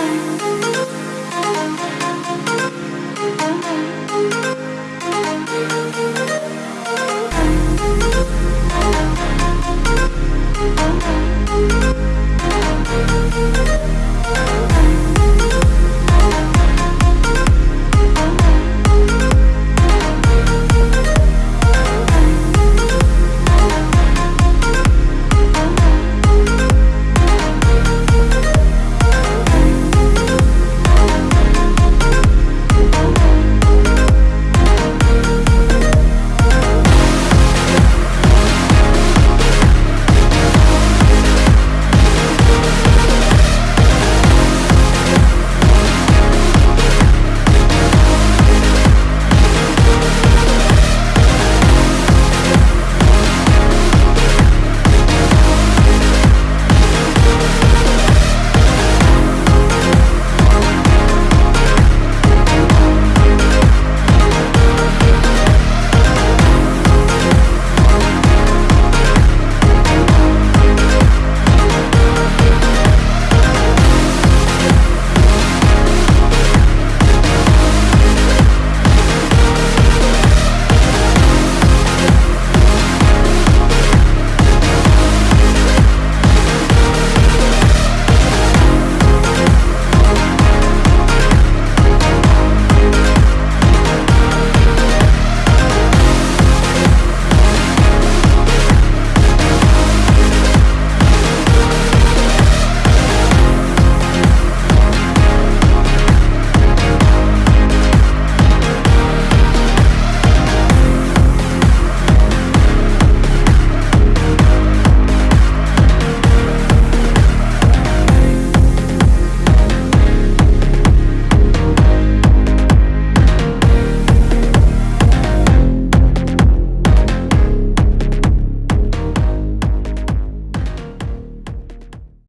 Bye.